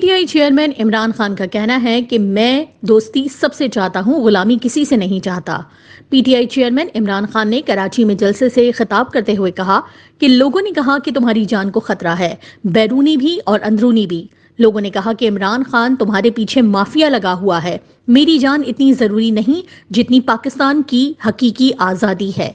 T I chairman Imran Khan کا کہنا ہے کہ میں دوستی سب سے چاہتا ہوں، غلامی کسی سے نہیں چاہتا۔ P T I chairman Imran Khan نے کراچی میں جلسے سے خطاب کرتے ہوئے کہا کہ لوگوں نے کہا کہ تمہاری جان کو خطرہ ہے، بیرونی بھی اور اندرونی بھی۔ لوگوں نے کہا کہ عمران خان تمہارے پیچھے مافیا لگا ہوا ہے۔ میری جان اتنی ضروری نہیں جتنی پاکستان کی حقیقی آزادی ہے۔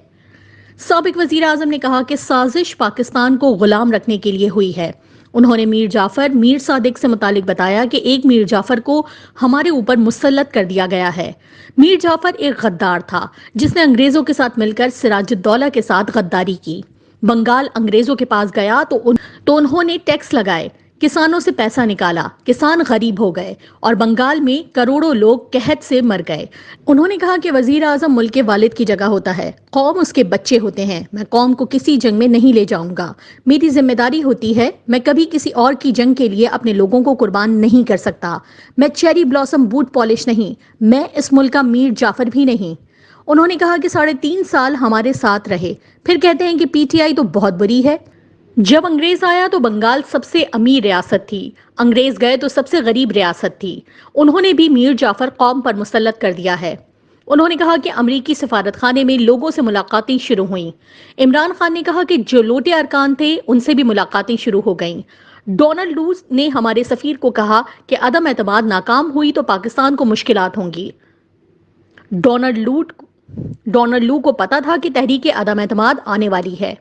سابق وزیر اعظم نے کہا کہ سازش پاکستان کو غلام رکھنے کے لیے ہوئی ہے۔ انہوں نے میر جعفر میر صادق سے متعلق بتایا کہ ایک میر جعفر کو ہمارے اوپر مسلط کر دیا گیا ہے۔ میر جعفر ایک غدار تھا جس نے انگریزوں کے ساتھ مل کر سراج الدولہ کے ساتھ غداری کی۔ بنگال انگریزوں کے پاس گیا تو, ان... تو انہوں نے ٹیکس لگائے۔ کسانوں سے پیسہ نکالا، کسان غریب ہو گئے اور بنگال میں کروڑوں لوگ قحط سے مر گئے۔ انہوں نے کہا کہ وزیر اعظم ملک کے والد کی جگہ ہوتا ہے۔ قوم اس کے بچے ہوتے ہیں۔ میں قوم کو کسی جنگ میں نہیں لے جاؤں گا۔ میری ذمہ داری ہوتی ہے، میں کبھی کسی اور کی جنگ کے لیے اپنے لوگوں کو قربان نہیں کر سکتا۔ میں چیری بلاسم بوٹ پالش نہیں، میں اس ملک کا میر جعفر بھی نہیں۔ انہوں نے کہا کہ ساڑھے تین سال ہمارے ساتھ رہے۔ پھر کہتے ہیں کہ پی ٹی آئی تو بہت بری ہے۔ جب انگریز آیا تو بنگال سب سے امیر ریاست تھی۔ انگریز گئے تو سب سے غریب ریاست تھی۔ انہوں نے بھی میر جعفر قوم پر مسلط کر دیا ہے۔ انہوں نے کہا کہ امریکی سفارت خانے میں لوگوں سے ملاقاتیں شروع ہوئیں۔ عمران خان نے کہا کہ جو لوٹے ارکان تھے، ان سے بھی ملاقاتیں شروع ہو گئیں۔ ڈونلڈ لوز نے ہمارے سفیر کو کہا کہ عدم اعتماد ناکام ہوئی تو پاکستان کو مشکلات ہوں گی۔ ڈونلڈ لوٹ ڈونلڈ لو کو پتا تھا کہ تحریک عدم اعتماد آنے والی ہے۔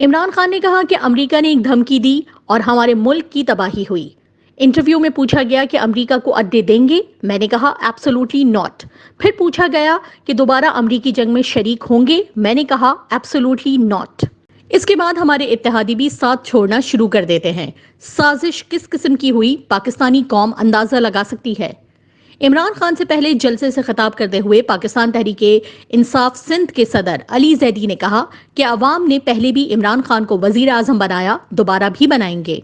عمران خان نے کہا کہ امریکہ نے ایک دھمکی دی اور ہمارے ملک کی تباہی ہوئی۔ انٹرویو میں پوچھا گیا کہ امریکہ کو اڈے دیں گے؟ میں نے کہا ایبسولوٹلی ناٹ پھر پوچھا گیا کہ دوبارہ امریکی جنگ میں شریک ہوں گے؟ میں نے کہا ایبسولوٹلی ناٹ اس کے بعد ہمارے اتحادی بھی ساتھ چھوڑنا شروع کر دیتے ہیں۔ سازش کس قسم کی ہوئی؟ پاکستانی قوم اندازہ لگا سکتی ہے۔ عمران خان سے پہلے جلسے سے خطاب کرتے ہوئے پاکستان تحریک انصاف سندھ کے صدر علی زیدی نے کہا کہ عوام نے پہلے بھی عمران خان کو وزیر اعظم بنایا، دوبارہ بھی بنائیں گے۔